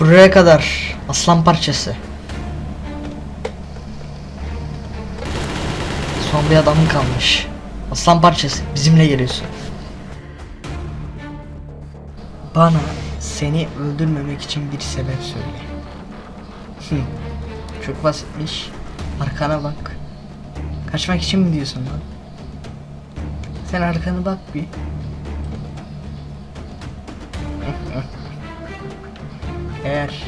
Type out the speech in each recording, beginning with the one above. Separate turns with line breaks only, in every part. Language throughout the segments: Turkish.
Buraya kadar aslan parçası. Son bir adamın kalmış. Aslan parçası bizimle geliyorsun. Bana seni öldürmemek için bir sebep söyle. Çok basitmiş. Arkana bak. Kaçmak için mi diyorsun lan? Sen arkana bak bir. Eğer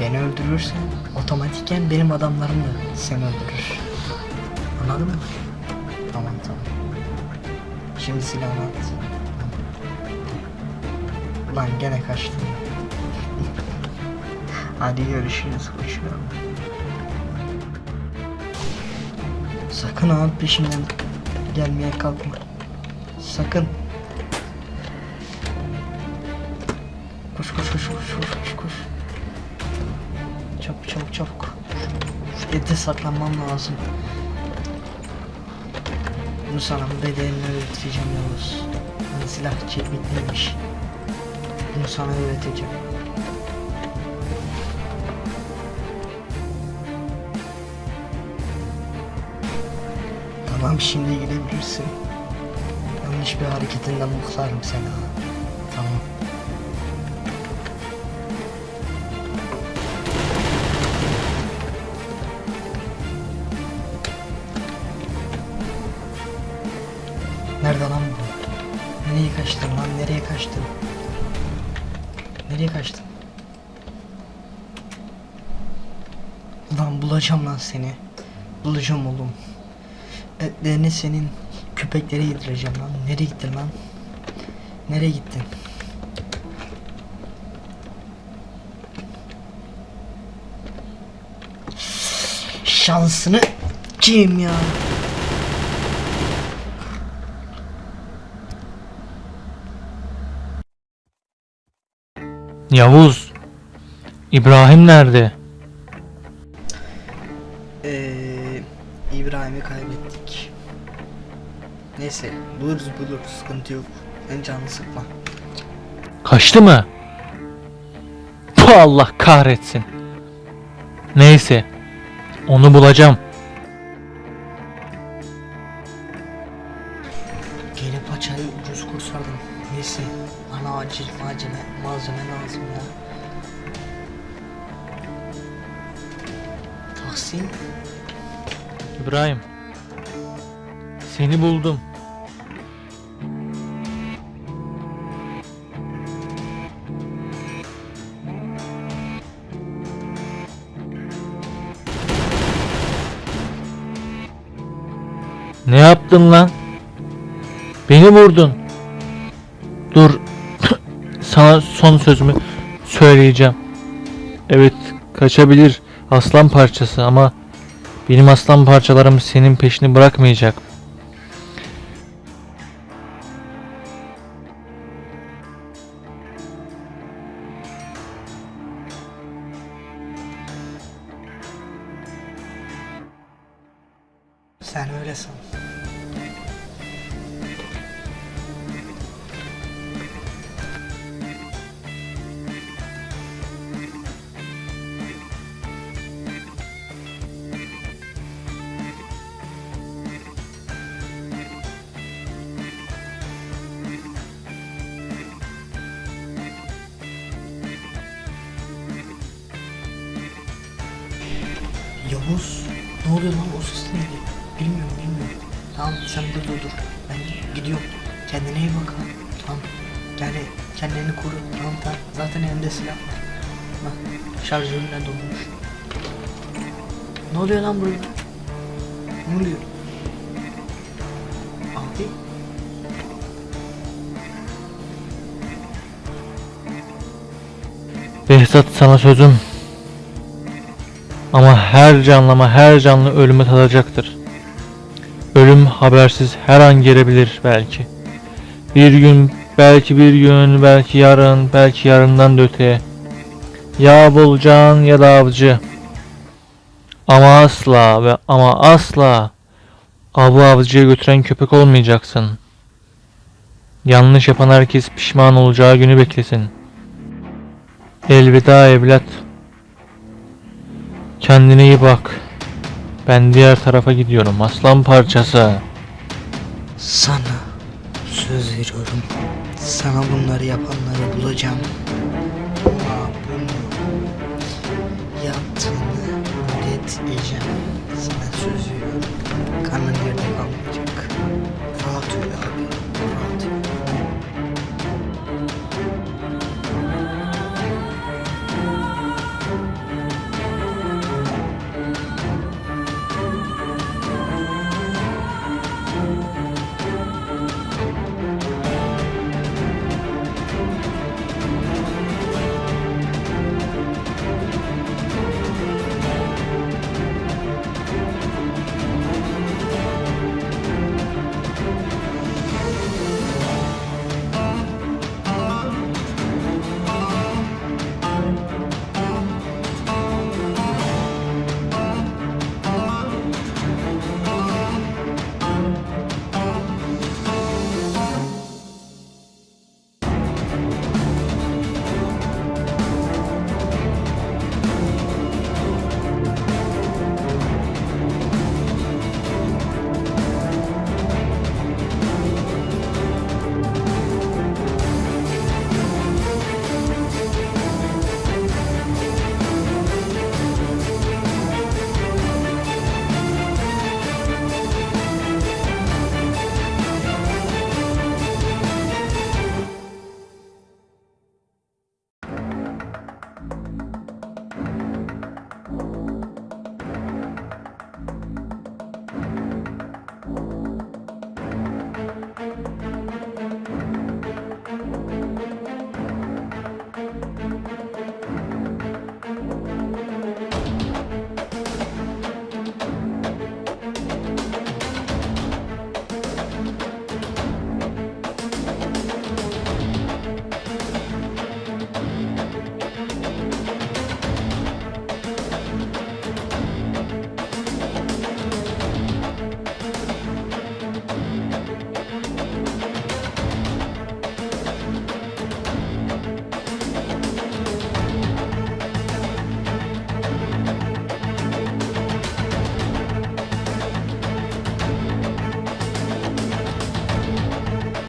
beni öldürürsen otomatikken benim adamlarım da seni öldürür. Anladın mı? Tamam tamam. Şimdi silahını at. Lan gene kaçtın. Hadi görüşürüz koçum. Sakın ağam peşimden gelmeye kalkma. Sakın. Koş koş koş koş koş koş. Çabuk çabuk çabuk. Şu saklanmam lazım. Bunu sana bedelini öğreteceğim Yavuz. Hani silah çekmek neymiş. Bunu sana öğreteceğim. Tamam şimdi gidebilirsin. Yanlış bir hareketinden muhtarım seni kaçtın? Nereye kaçtın? Lan bulacağım lan seni. Bulacağım oğlum. Etlerini senin köpeklere yedireceğim lan. Nereye gittin lan? Nereye gittin? Şansını kim ya?
Yavuz. İbrahim nerede?
Ee, İbrahim'i kaybettik. Neyse buluruz buluruz sıkıntı yok. Sen canını sıkma.
Kaçtı mı? Bu Allah kahretsin. Neyse. Onu bulacağım.
Tahsin
İbrahim. Seni buldum. Ne yaptın lan? Beni vurdun. Dur. Sana son sözümü söyleyeceğim. Evet, kaçabilir aslan parçası ama benim aslan parçalarım senin peşini bırakmayacak.
sen öyle Yavuz ne oluyor lan o ses neydi? Bilmiyorum bilmiyorum. Tamam sen dur dur. Ben gidiyorum. Kendine iyi bak ha. Tamam. Yani kendini koru. Tamam tamam. Zaten elinde silah var. Bak şarjörüne dolmuş. Ne oluyor lan burada? Ne oluyor? Abi.
Behzat sana sözüm. Ama her canlıma her canlı ölümü tadacaktır. Ölüm habersiz her an gelebilir belki. Bir gün, belki bir gün, belki yarın, belki yarından da öteye. Ya bulcan ya da avcı. Ama asla ve ama asla avı avcıya götüren köpek olmayacaksın. Yanlış yapan herkes pişman olacağı günü beklesin. Elveda evlat. Kendine iyi bak. Ben diğer tarafa gidiyorum aslan parçası.
Sana söz veriyorum. Sana bunları yapanları bulacağım. Ama bunu yaptığını reddedeceğim. Sana söz veriyorum.